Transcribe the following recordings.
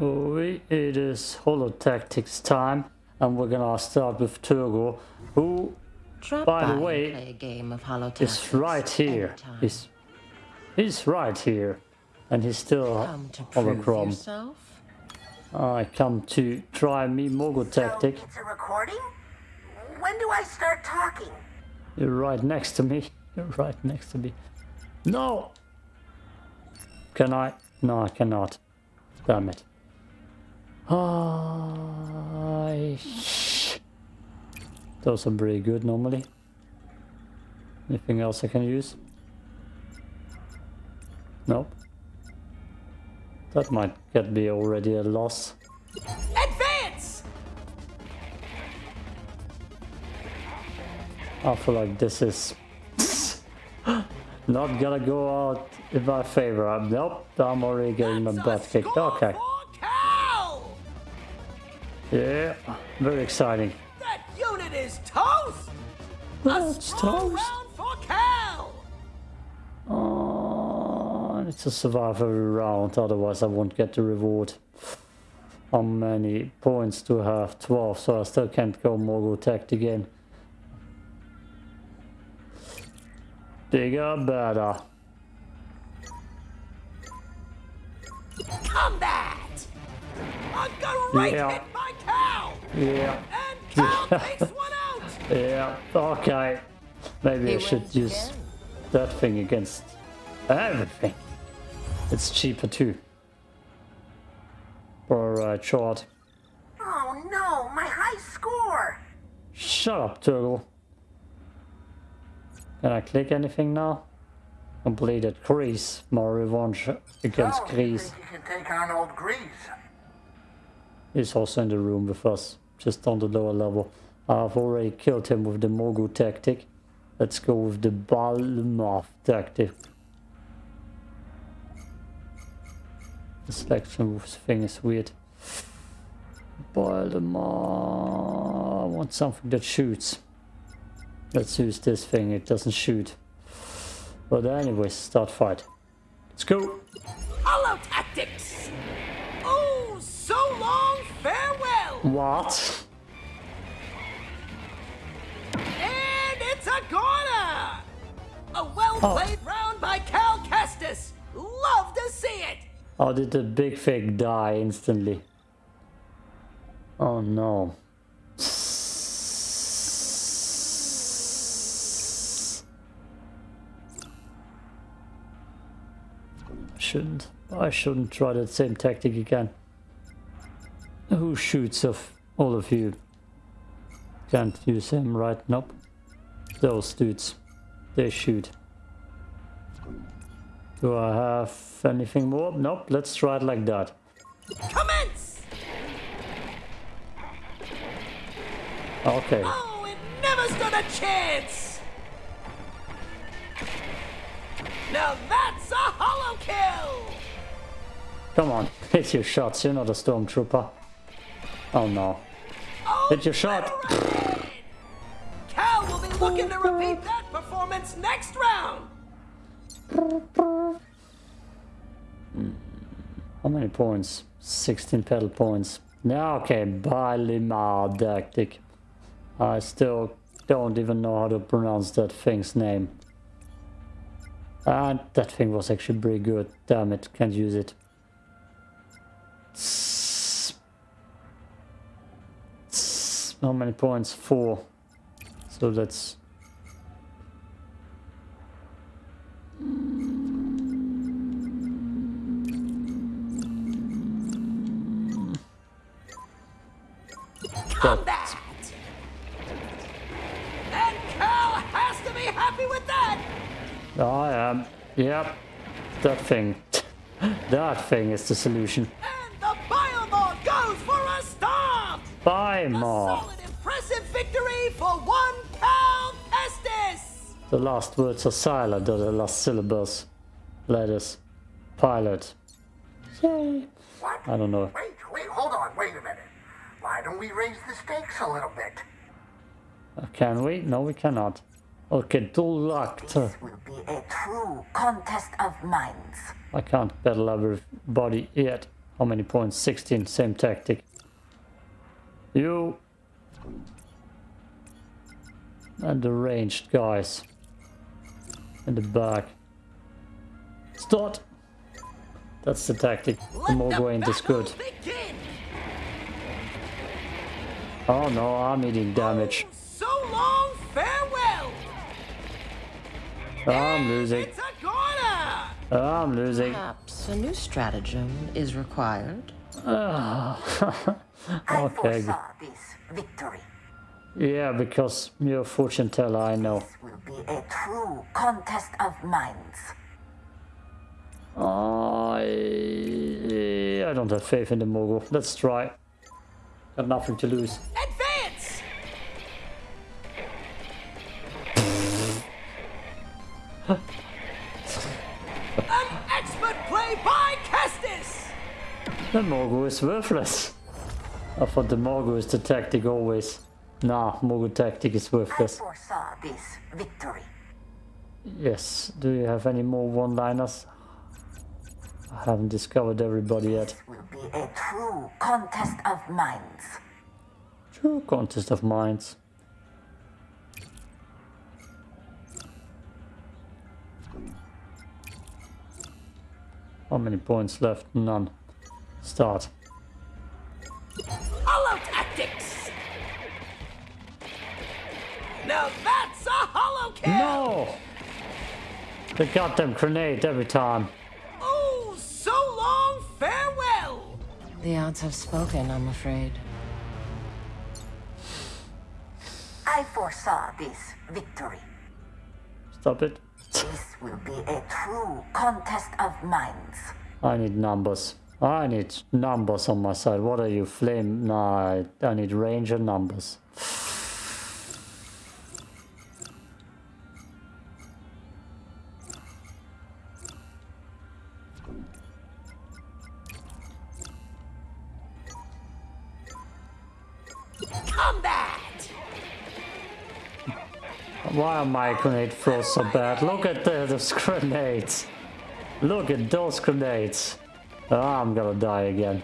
It is Holo Tactics time, and we're gonna start with Turgle, who, Drop by the and way, play a game of Hollow is right here. He's, he's right here, and he's still Come to prove holochrome. I come to try me Mogo tactic. So it's a recording? When do I start talking? You're right next to me. You're right next to me. No! Can I? No, I cannot. Damn it. I... Those are pretty good normally. Anything else I can use? Nope. That might get me already a loss. Advance! I feel like this is not gonna go out in my favor. I'm, nope, I'm already getting my butt kicked. Okay. Yeah, very exciting. That unit is toast! Oh, That's toast. round for Cal! Oh, I need to survive every round, otherwise I won't get the reward. How many points do I have? 12, so I still can't go Mogo Tech again. Bigger, better. Combat! A great Yeah. Hit by Cal! Yeah, And takes one out! yeah, okay. Maybe I should use again. that thing against everything. It's cheaper too. Alright, short. Oh no, my high score! Shut up, Turtle. Can I click anything now? Completed Greez. More revenge against. Oh, you can take on old Greez? He's also in the room with us, just on the lower level. I've already killed him with the Mogu tactic. Let's go with the Balmov tactic. The selection thing is weird. Balmor. I want something that shoots. Let's use this thing, it doesn't shoot. But anyways, start fight. Let's go! Hollow tactics! What? And it's a corner! A well-played oh. round by Cal Kestis! Love to see it! How did the big thing die instantly? Oh no. Shouldn't. I shouldn't try that same tactic again. Who shoots of all of you? Can't use him, right? Nope. Those dudes. They shoot. Do I have anything more? Nope, let's try it like that. Commence! Okay. Oh, it never stood a chance! Now that's a hollow kill! Come on, hit your shots, you're not a stormtrooper. Oh no. Oh, Hit your shot! Cal will be looking to repeat that performance next round! Mm-hmm. How many points? 16 pedal points. Now, okay, Balimar tactic. I still don't even know how to pronounce that thing's name. And that thing was actually pretty good. Damn it, can't use it. How many points? Four. So that's Combat! And Cal has to be happy with that! I am. Yep. That thing. that thing is the solution. And the Biomod goes for a stop! Buy The last words are silent, or the last syllables. Letters. Pilot. Yay. What? I don't know. Wait, wait, hold on, wait a minute. Why don't we raise the stakes a little bit? Uh, Can we? No, we cannot. Okay, dual locked. This will be a true contest of minds. I can't battle everybody yet. How many points? 16, same tactic. You and the ranged guys in the back. Start! That's the tactic. The Morgo ain't as good. Oh no, I'm eating damage. Oh, so long, farewell. I'm losing. It's a goner. I'm losing. Perhaps a new stratagem is required. Ah. I Okay. foresaw this victory. Yeah, because you're a fortune teller, I know. This will be a true contest of minds. I, I don't have faith in the Mogul. Let's try. Got nothing to lose. Advance. An expert play by Kestis. The Mogul is worthless. I thought the Mogul is the tactic always. Nah, Mogul tactic is I worthless. foresaw this victory. Yes, do you have any more one-liners? I haven't discovered everybody yet. This will be a true contest of minds. True contest of minds. How many points left? None. Start. Now that's a hollow kill. No! The goddamn grenade every time. Oh, so long, farewell. The odds have spoken, I'm afraid. I foresaw this victory. Stop it. This will be a true contest of minds. I need numbers. I need numbers on my side. What are you, flame? Nah, I, I need range and numbers. Combat. Why are my grenade throws so bad? Look at the, those grenades. Look at those grenades. Ah, I'm gonna die again.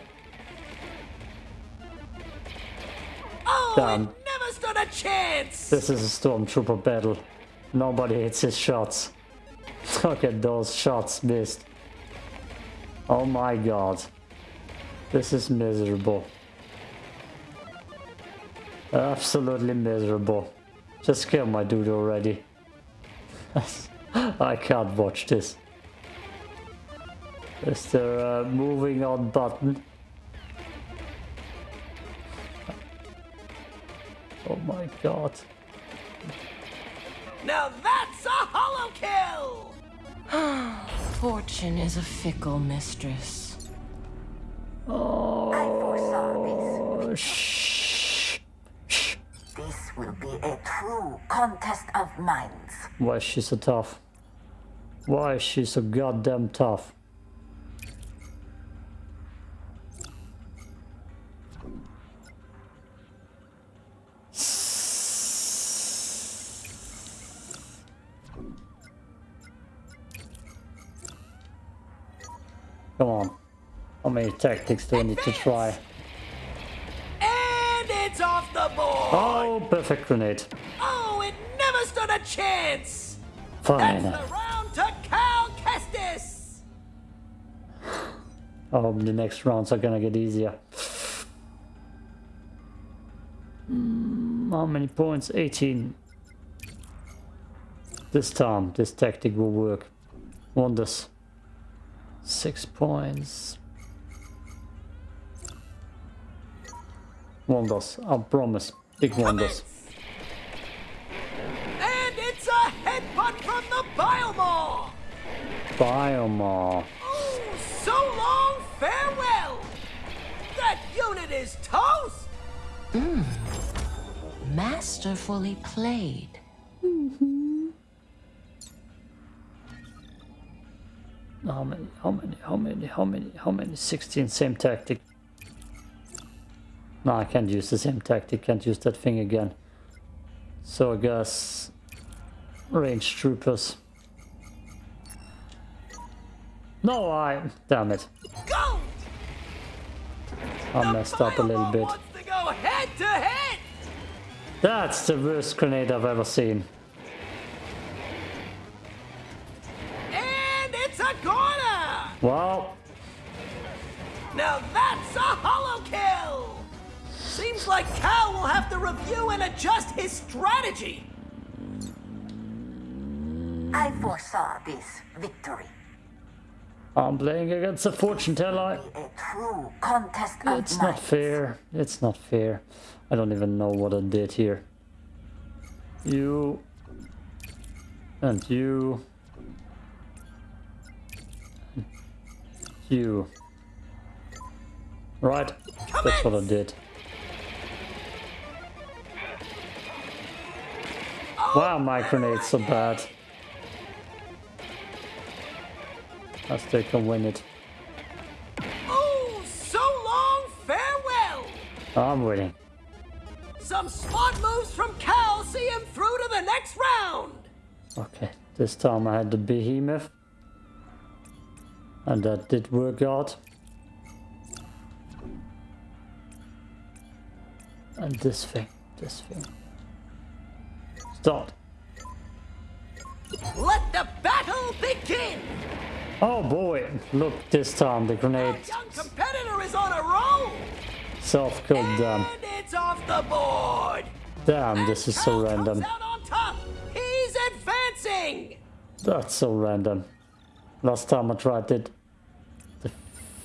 Oh, Damn. never stood a chance. This is a stormtrooper battle. Nobody hits his shots. Look at those shots missed. Oh my god. This is miserable. Absolutely miserable. Just kill my dude already. I can't watch this. Is there a moving on button? Oh my god. Now that's a hollow kill. Fortune is a fickle mistress. Oh, I foresaw this. Will be a true contest of minds. Why is she so tough? Why is she so goddamn tough? Come on. How many tactics do I need to try? Oh, perfect grenade. Oh, it never stood a chance. Fine. That's the round to Cal Kestis. Hope the next rounds are gonna get easier. Mm, how many points? 18. This time, this tactic will work. Wonders. Six points. Wonders, I promise. Big wonders. And it's a headbutt from the Biomore. Biomar. Oh, so long, farewell. That unit is toast. Masterfully played. Mm -hmm. How many, how many, how many, how many, how many? 16, same tactic. No, I can't use the same tactic, can't use that thing again. So I guess... Range troopers. No, I... Damn it. I messed up a little bit. head to head. That's the worst grenade I've ever seen. And it's a goner! Well, Now that's a hollow kill! Seems like Cal will have to review and adjust his strategy. I foresaw this victory. I'm playing against a fortune teller. A true contest of It's not minds. fair. It's not fair. I don't even know what I did here. You and you. You. Right. That's what I did. Wow, my grenades are bad. I still can win it. Ooh, so long, farewell! I'm winning. Some smart moves from Cal see him through to the next round! Okay, this time I had the behemoth. And that did work out. And this thing, this thing. Let the battle begin! Oh boy, look this time the grenade. Our young competitor is on a roll! self-killed them. It's off the board! Damn, this is so random. He's advancing! That's so random. Last time I tried it, the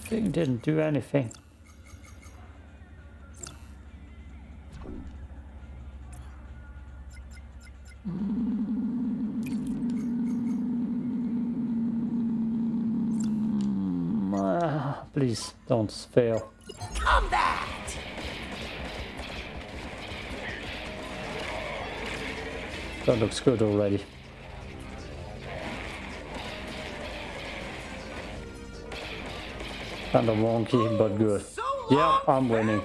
thing didn't do anything. Please don't fail. Combat! That looks good already. Kinda wonky, but good. Yeah, I'm winning.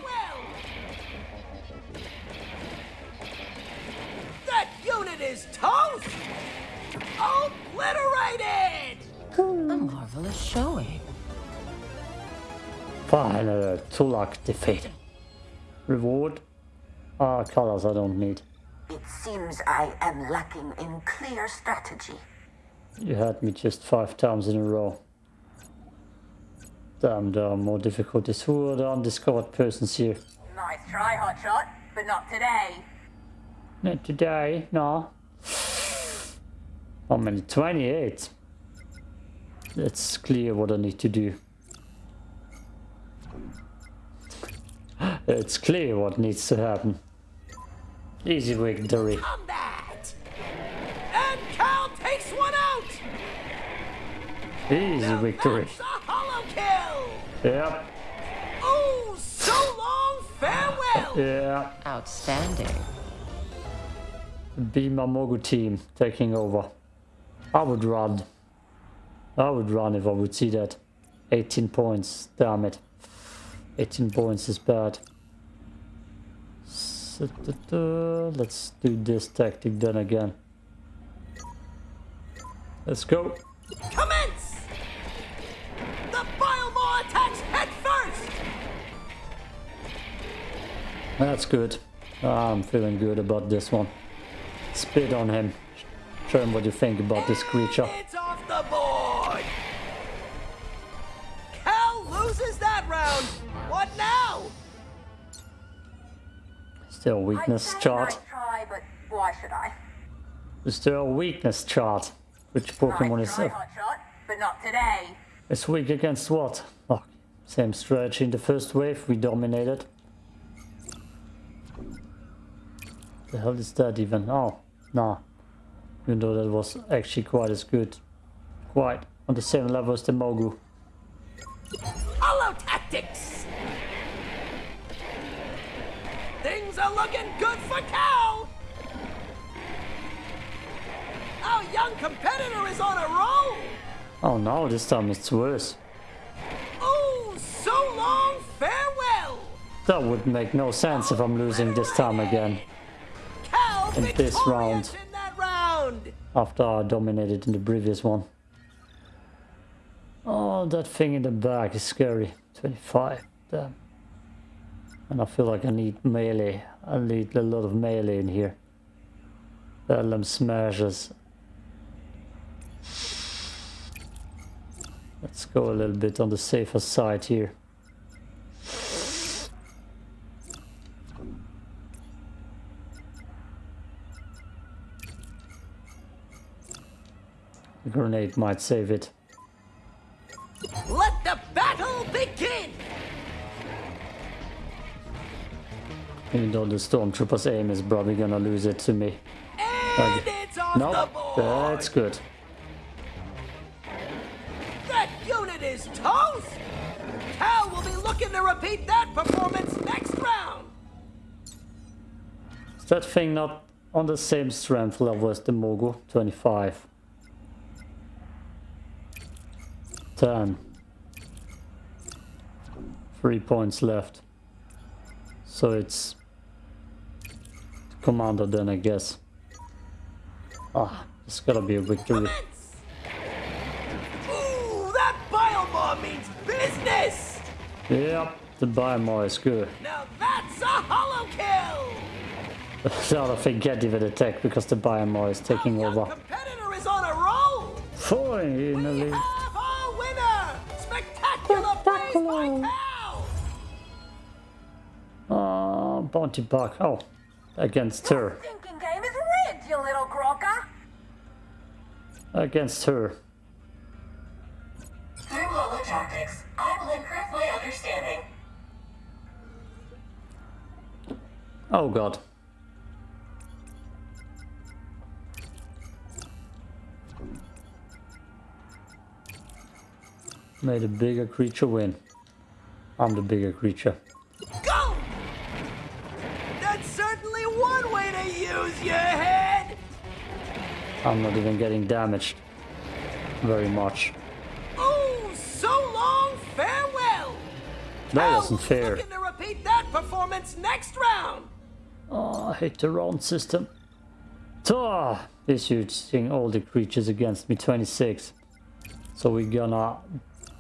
Tulak defeated. Reward? Ah, colors I don't need. It seems I am lacking in clear strategy. You had me just five times in a row. Damn, there are more difficulties. Who are the undiscovered persons here? Nice try, Hotshot, but not today. Not today, no. How many? 28. It's clear what I need to do. It's clear what needs to happen. Easy victory. Combat! And Cal takes one out! Easy Now victory. That's a hollow kill! Yep, Oh, so long, farewell! yeah. Outstanding. Be my Mogu team taking over. I would run. I would run if I would see that. 18 points, damn it. 18 points is bad. So, da, da, Let's do this tactic then again. Let's go. Commence! The attacks head first! That's good. I'm feeling good about this one. Spit on him. Show him what you think about this creature. It's Still I weakness chart. try, but why should I? Is there a weakness chart? Which Pokemon is, Hotshot, but not today. is weak against what? Oh, same strategy in the first wave, we dominated. The hell is that even? Oh, nah. Even though that was actually quite as good. Quite on the same level as the Mogu. Holotactics! Looking good for Cal! Our young competitor is on a roll! Oh no, this time it's worse. Ooh, so long, farewell! That would make no sense if I'm losing this time again. Cal In this round. in that round! after I dominated in the previous one. Oh, that thing in the back is scary. 25. Damn. And I feel like I need melee. I need a lot of melee in here. Bellum smashes. Let's go a little bit on the safer side here. The grenade might save it. Even though the stormtrooper's aim is probably gonna lose it to me. And it's off No, the board! that's good. That unit is toast! Cal will be looking to repeat that performance next round! Is that thing not on the same strength level as the Mogu? 25. 10. Three points left. So it's commander then I guess. Ah, it's gotta be a victory. Ooh, that Bilemaw means business! Yep, the Biomar is good. Now that's a hollow kill! Thing can't even attack because the Biomar is taking Our over. competitor is on a roll! Finally! We have our winner! Spectacular plays by Cal! Ah, Bounty Buck. Oh, against her. Thinking game is rigged, you little crocker. Against her. Through Lola tactics, I will improve my understanding. Oh god. Made a bigger creature win. I'm the bigger creature. I'm not even getting damaged. Very much. Oh, so long, farewell! That Cal wasn't was fair. Looking to repeat that performance next round! Oh, I hate the round system. Ah, this using all the creatures against me 26. So we're gonna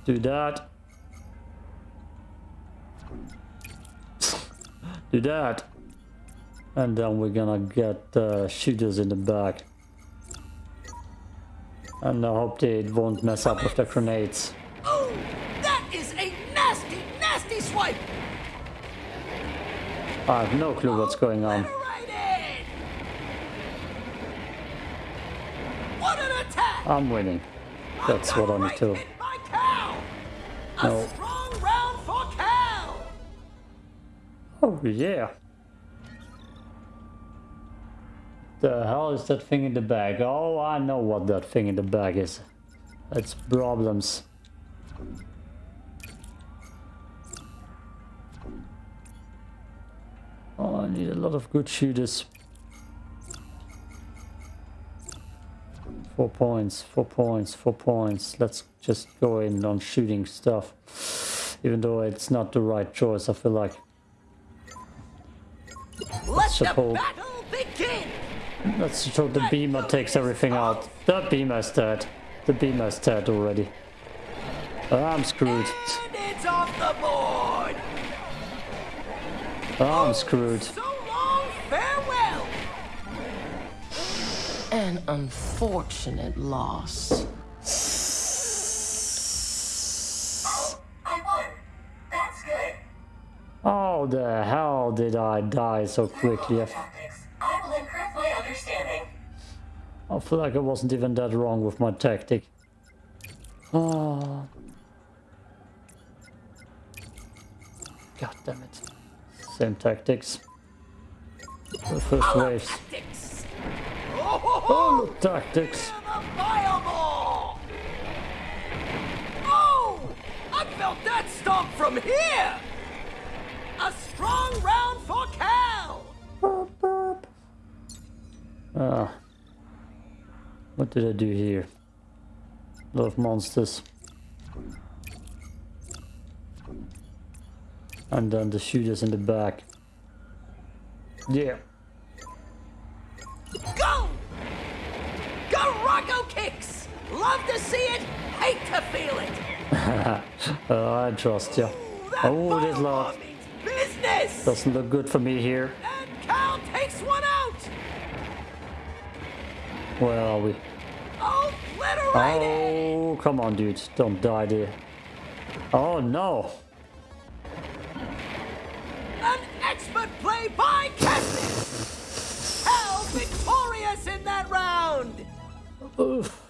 do that. do that. And then we're gonna get uh, shooters in the back. And I hope they won't mess up with the grenades. Oh, that is a nasty, nasty swipe! I have no clue what's going on. What an attack! I'm winning. That's what I need to. Hit by Cal! A No. strong round for Cal! Oh yeah. The hell is that thing in the bag? Oh, I know what that thing in the bag is. It's problems. Oh, I need a lot of good shooters. Four points, four points, four points. Let's just go in on shooting stuff. Even though it's not the right choice, I feel like. Let the suppose- battle begin! Let's show the beamer takes everything out. The beamer's dead. The beamer's dead already. I'm screwed. And it's off the board! I'm screwed. So long, farewell! An unfortunate loss. Oh, I won. That's good. How the hell did I die so quickly? I feel like I wasn't even that wrong with my tactic. Oh. God damn it. Same tactics. The first waves. Tactics! Oh, look, tactics. Oh! I felt that stomp from here! A strong round for Cal! Ah. What did I do here? lot of monsters. And then the shooters in the back. Yeah. Go! Garako kicks! Love to see it, hate to feel it! Uh, I trust you. Ooh, Oh, this lot. business! Doesn't look good for me here. Where are we? Oh, Obliterated! Oh, come on, dude. Don't die there. Oh, no. An expert play by Kestis! Cal victorious in that round! Oof.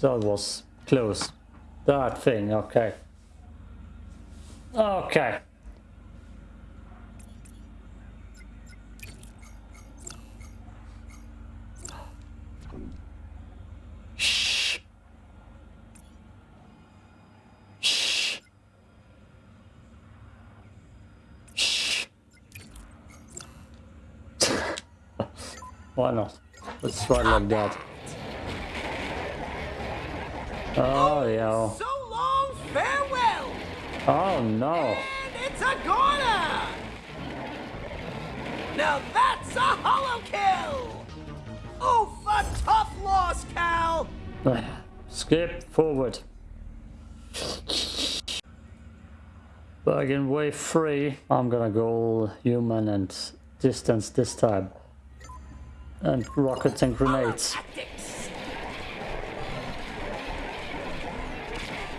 That was close. That thing, okay. Okay. Why not? Let's try like that. Oh, oh, yeah. So long, farewell! Oh, no. And it's a! Now that's a hollow kill! Oof, a tough loss, Cal! Skip forward. Back in wave 3, I'm gonna go human and distance this time. And rockets and grenades.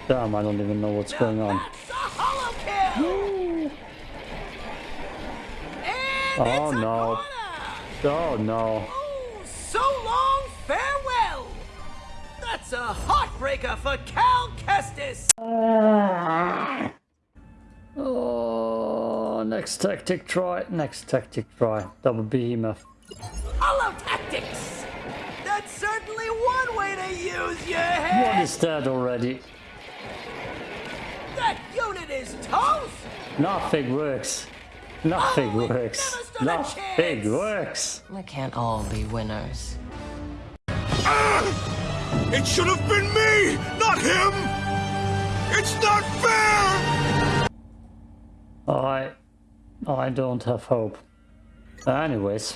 Damn, I don't even know what's going on. That's a hollow kill! And Oh, no. Oh no. Oh, so long, farewell! That's a heartbreaker for Cal Kestis! Oh, next tactic try. Next tactic try. Double behemoth. Holotactics! That's certainly one way to use your What head! is that already? That unit is toast! Nothing works. Nothing Oh, works. never stood a Nothing works. We can't all be winners. Ah! It should have been me, not him! It's not fair! I I don't have hope. Anyways,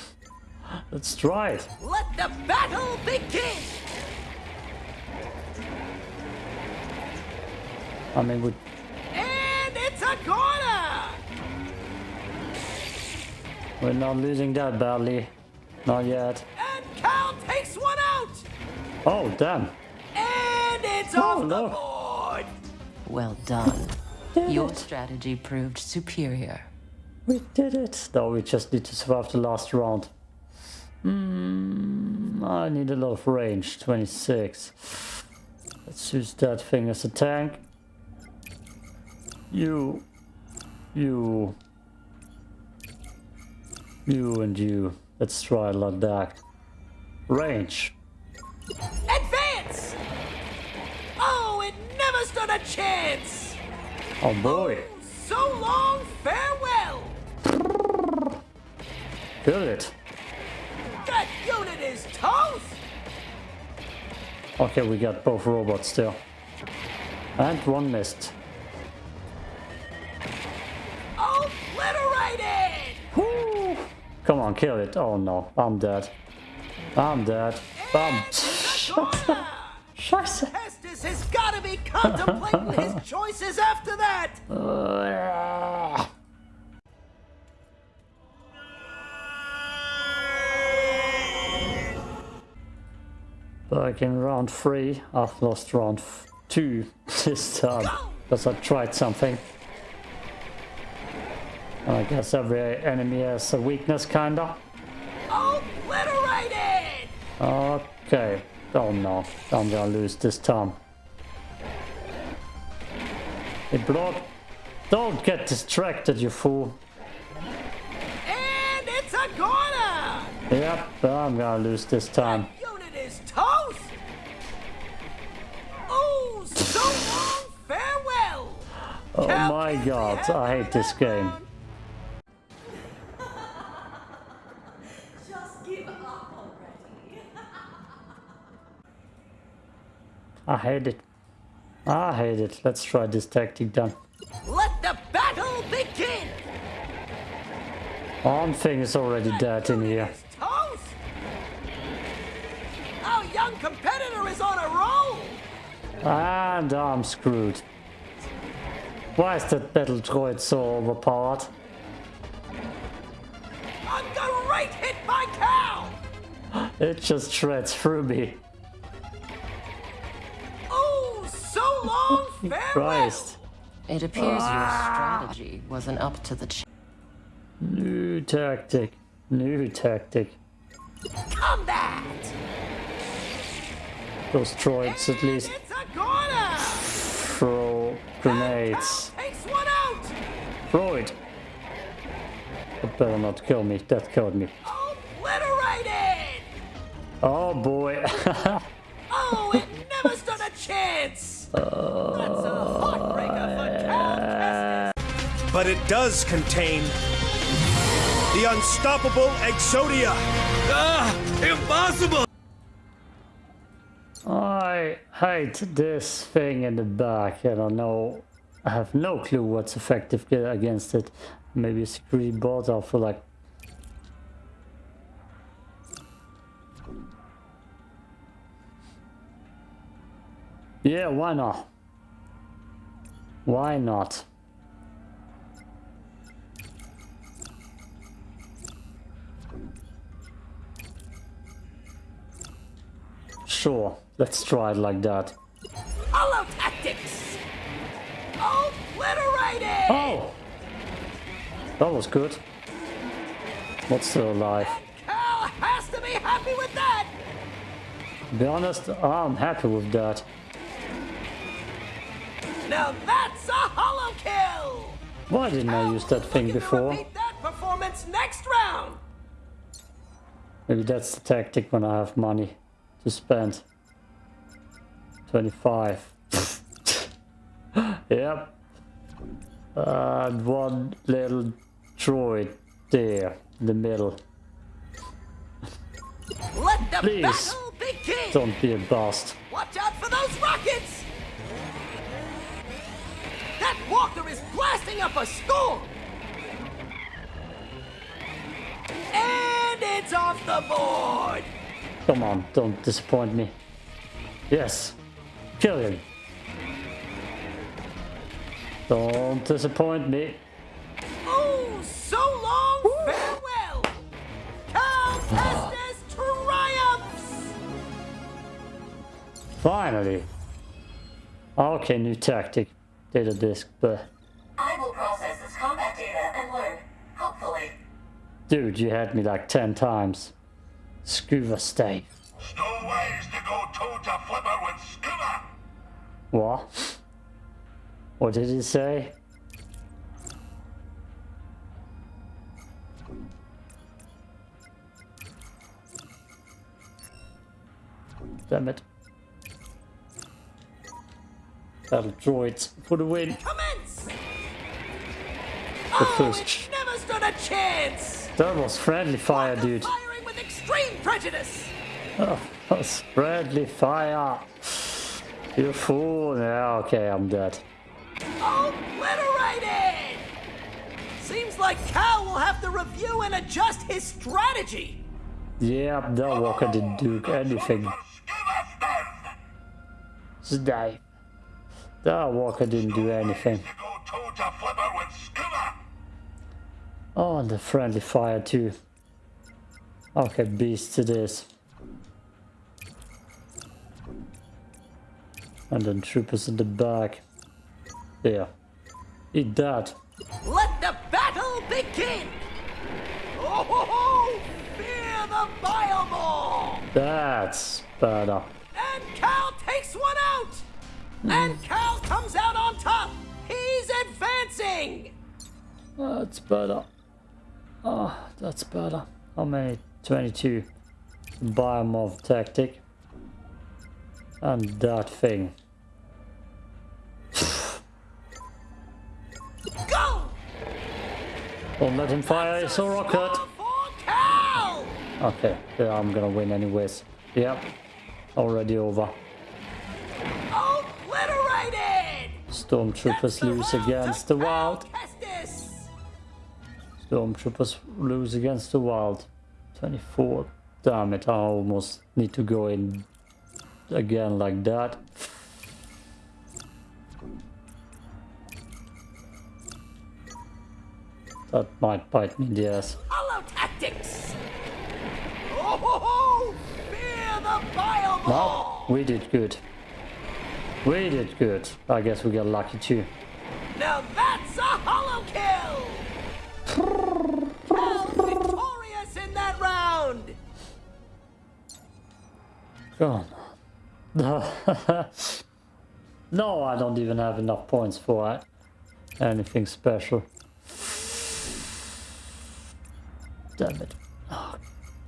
let's try it. Let the battle begin! I mean, we And it's a corner! we're not losing that badly. Not yet. And Cal takes one out! Oh, damn. And it's Oh, off the board! Well done. Your it. strategy proved superior. We did it. Though we just need to survive the last round. Hmm, I need a lot of range. 26. Let's use that thing as a tank. You. You. You and you. Let's try it like that. Range. Advance! Oh, it never stood a chance! Oh boy. So long, farewell! Kill it. That Okay, we got both robots still. And one missed. Obliterated! Woo! Come on, kill it. Oh no, I'm dead. I'm dead. I'm... Scheiße. Kestis has got to be contemplating his choices after that! Back in round three, I've lost round two this time because I tried something. And I guess every enemy has a weakness, kinda. Obliterated! Okay. Oh no, I'm gonna lose this time. Hey, block. Don't get distracted, you fool. And it's a corner! Yep, I'm gonna lose this time. Oh my god, I hate this game. Just give up already. I hate it. I hate it. Let's try this tactic then. Let the battle begin! One thing is already dead in here. Toast! Our young competitor is on a roll! And I'm screwed. Why is that battle droid so overpowered? I'm gonna right hit by Cal! It just shreds through me. Oh, so long, farewell! Christ. It appears ah. your strategy wasn't up to the ch- New tactic. New tactic. Combat! Those droids, at least grenades. Takes one out! Droid! Better not kill me. That killed me. Obliterated! Oh boy. Oh, it never stood a chance! That's a heartbreaker for Cal Kestis. But it does contain the unstoppable Exodia. Ah! Impossible! I hate this thing in the back. I don't know. I have no clue what's effective against it. Maybe a security bot. I feel like. Yeah, why not? Why not? Sure, let's try it like that. Hollow tactics! Obliterated! Oh! That was good. What's still alive? Cal has to be happy with that! Be honest, I'm happy with that. Now that's a hollow kill! Why didn't I use that thing before? Repeat that performance next round! Maybe that's the tactic when I have money to spend. 25. yep. And one little droid there in the middle. Let the Please. Don't be a bust. Watch out for those rockets! That walker is blasting up a storm! And it's off the board! Come on, don't disappoint me. Yes. Kill him. Don't disappoint me. Oh, so long, farewell! Cal Kestis triumphs! Finally. Okay, new tactic. Data disk, but I will process this combat data and learn, hopefully. dude, you had me like 10 times. Scuba stay. Stowaways to go toe to flipper with Scuba! What? What did he say? Damn it. Battle droids for the win. Commence! The Oh, first. it never stood a chance! That was friendly fire, dude. Firing with extreme prejudice! Oh, that's friendly fire. You fool. Yeah, okay, I'm dead. Obliterated! Seems like Cal will have to review and adjust his strategy. Yeah, that walker didn't do anything. Stay. That walker didn't do anything. To to! Oh, and the friendly fire too. Okay, beast it is. And then troopers in the back. There. Eat that. Let the battle begin! Oh, ho, ho, fear the Bilemaw! That's better. And Cal takes one out! And hmm. Cal comes out on top! He's advancing! That's better. Oh, that's better. How many? 22. Biomorph tactic. And that thing. Don't let him fire his rocket. Score for Cal! Okay, yeah, I'm gonna win anyways. Yep. Already over. Obliterated! Stormtroopers lose against the wild. Stormtroopers lose against the wild. 24. Damn it, I almost need to go in again like that. Uh, that might bite me in the ass. Hollow tactics! Oh, ho, ho, ball! we did good. We did good. I guess we got lucky too. Now that's a hollow kill! Victorious in that round! Come on. no, I don't even have enough points for anything special. Damn it. Oh,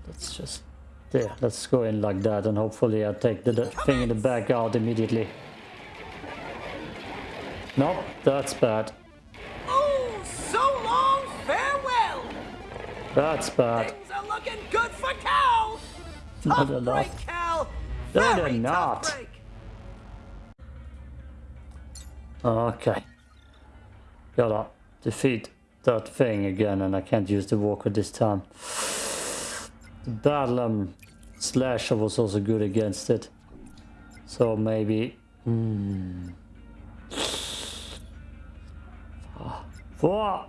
let's just... There, let's go in like that and hopefully I take the, the thing in the back out immediately. Nope, that's bad. Oh, so long, farewell! That's bad. Things are looking good for Cal! No, they're not. break, Cal! No, Very they're not. break. Okay. Gotta defeat that thing again and I can't use the walker this time. The Bedlam slasher was also good against it. So maybe... Hmm. Four!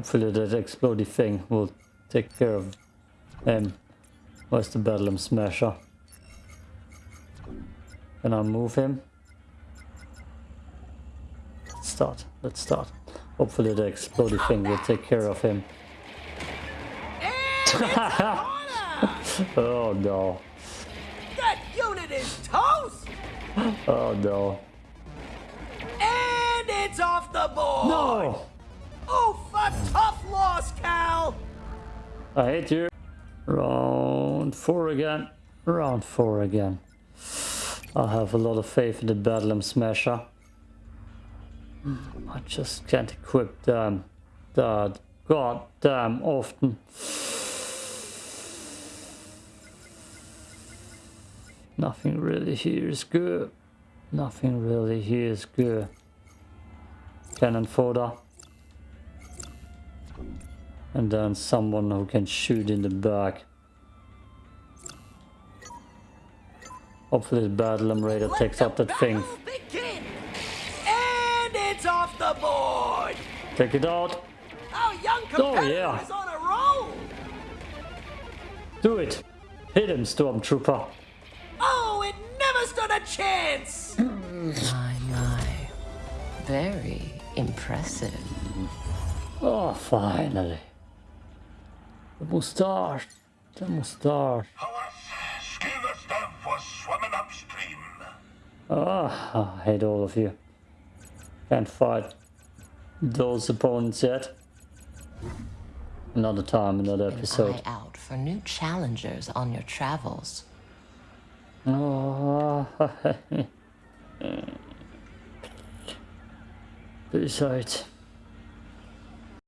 Hopefully that exploding thing will take care of um, him. Where's the Bedlam Smasher? Can I move him? Let's start. Let's start. Hopefully the exploding thing will take care of him. And it's a corner! Oh no. That unit is toast! Oh no. And it's off the board! No! Tough loss, Cal! I hate you. Round four again. Round four again. I have a lot of faith in the Bedlam Smasher. I just can't equip them that goddamn often. Nothing really here is good. Nothing really here is good. Cannon fodder. And then someone who can shoot in the back. Hopefully the Bedlam Raider Let takes the up that thing. Begin. And it's off the board! Take it out. Our young Oh, yeah. is on a roll! Do it. Hit him, Stormtrooper. Oh, it never stood a chance! My, my. Very impressive. Oh, finally. The moustache. The moustache. Our skilled staff was swimming upstream. Ah, I hate all of you. Can't fight those opponents yet. Another time, another An episode. eye out for new challengers on your travels. Oh, Besides,